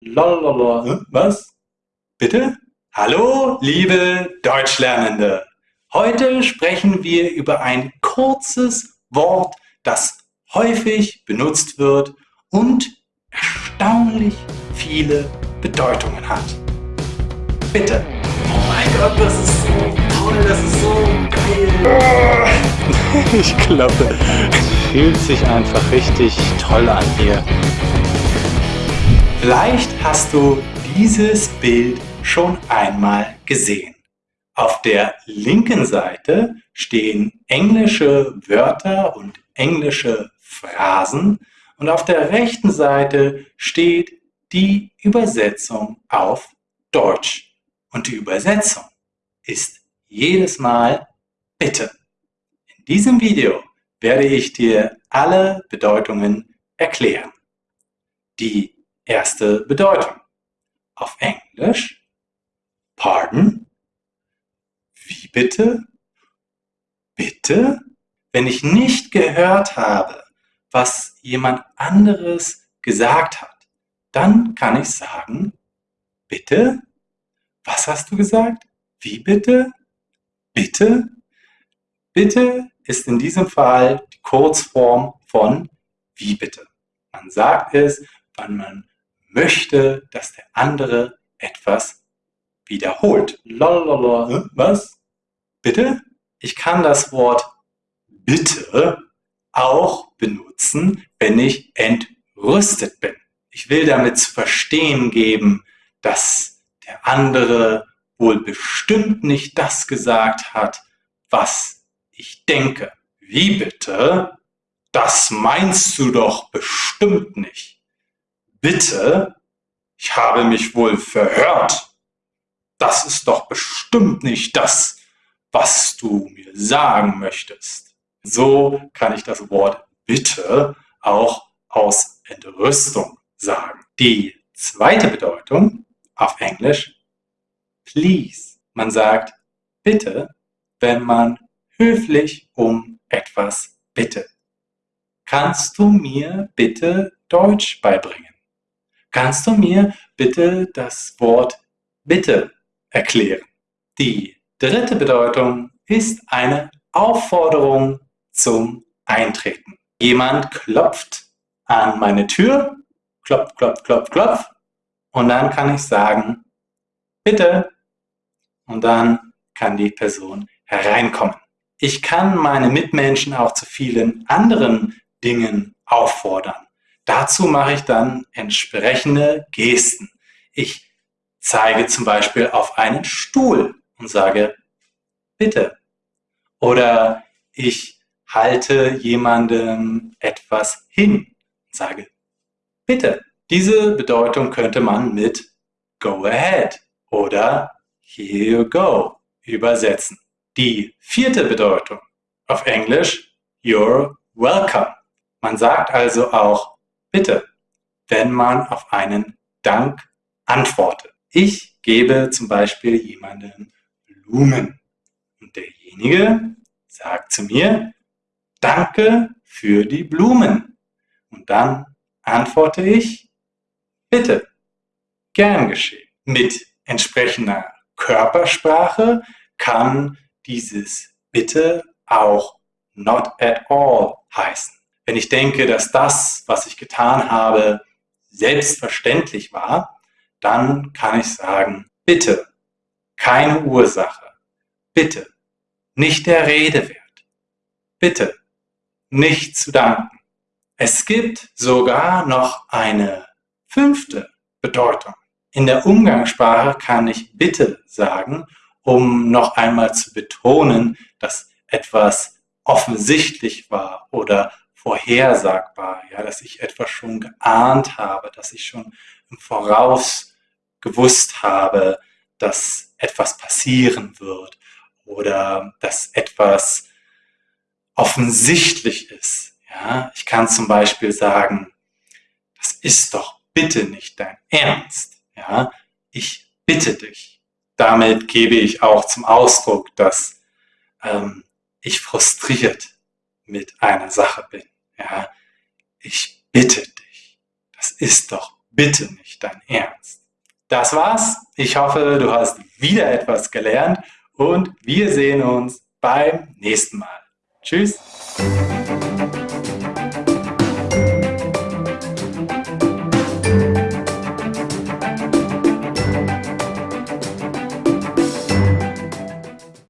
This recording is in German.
Lalalala. Was? Bitte? Hallo, liebe Deutschlernende. Heute sprechen wir über ein kurzes Wort, das häufig benutzt wird und erstaunlich viele Bedeutungen hat. Bitte. Oh mein Gott, das ist so toll, das ist so geil. Ich glaube, es fühlt sich einfach richtig toll an hier. Vielleicht hast du dieses Bild schon einmal gesehen. Auf der linken Seite stehen englische Wörter und englische Phrasen und auf der rechten Seite steht die Übersetzung auf Deutsch. Und die Übersetzung ist jedes Mal Bitte. In diesem Video werde ich dir alle Bedeutungen erklären. Die erste Bedeutung. Auf Englisch Pardon? Wie bitte? Bitte? Wenn ich nicht gehört habe, was jemand anderes gesagt hat, dann kann ich sagen, bitte? Was hast du gesagt? Wie bitte? Bitte? Bitte ist in diesem Fall die Kurzform von wie bitte. Man sagt es, wann man möchte, dass der andere etwas wiederholt. Lalalala. Was? Bitte? Ich kann das Wort bitte auch benutzen, wenn ich entrüstet bin. Ich will damit zu verstehen geben, dass der andere wohl bestimmt nicht das gesagt hat, was ich denke. Wie bitte? Das meinst du doch bestimmt nicht. Bitte? Ich habe mich wohl verhört. Das ist doch bestimmt nicht das, was du mir sagen möchtest. So kann ich das Wort bitte auch aus Entrüstung sagen. Die zweite Bedeutung auf Englisch please. Man sagt bitte, wenn man höflich um etwas bittet. Kannst du mir bitte Deutsch beibringen? Kannst du mir bitte das Wort bitte erklären? Die dritte Bedeutung ist eine Aufforderung zum Eintreten. Jemand klopft an meine Tür, klopf, klopf, klopf, klopf, und dann kann ich sagen, bitte, und dann kann die Person hereinkommen. Ich kann meine Mitmenschen auch zu vielen anderen Dingen auffordern. Dazu mache ich dann entsprechende Gesten. Ich zeige zum Beispiel auf einen Stuhl und sage, bitte. Oder ich halte jemandem etwas hin und sage, bitte. Diese Bedeutung könnte man mit go ahead oder here you go übersetzen. Die vierte Bedeutung auf Englisch, you're welcome. Man sagt also auch Bitte, wenn man auf einen Dank antwortet. Ich gebe zum Beispiel jemandem Blumen und derjenige sagt zu mir, danke für die Blumen. Und dann antworte ich, bitte, gern geschehen. Mit entsprechender Körpersprache kann dieses bitte auch not at all heißen. Wenn ich denke, dass das, was ich getan habe, selbstverständlich war, dann kann ich sagen, bitte, keine Ursache, bitte, nicht der Rede wert, bitte, nicht zu danken. Es gibt sogar noch eine fünfte Bedeutung. In der Umgangssprache kann ich bitte sagen, um noch einmal zu betonen, dass etwas offensichtlich war oder vorhersagbar, ja, dass ich etwas schon geahnt habe, dass ich schon im Voraus gewusst habe, dass etwas passieren wird oder dass etwas offensichtlich ist. Ja, ich kann zum Beispiel sagen, das ist doch bitte nicht dein Ernst. Ja, ich bitte dich. Damit gebe ich auch zum Ausdruck, dass ähm, ich frustriert mit einer Sache bin. Ja, ich bitte dich. Das ist doch bitte nicht dein Ernst. Das war's. Ich hoffe, du hast wieder etwas gelernt und wir sehen uns beim nächsten Mal. Tschüss.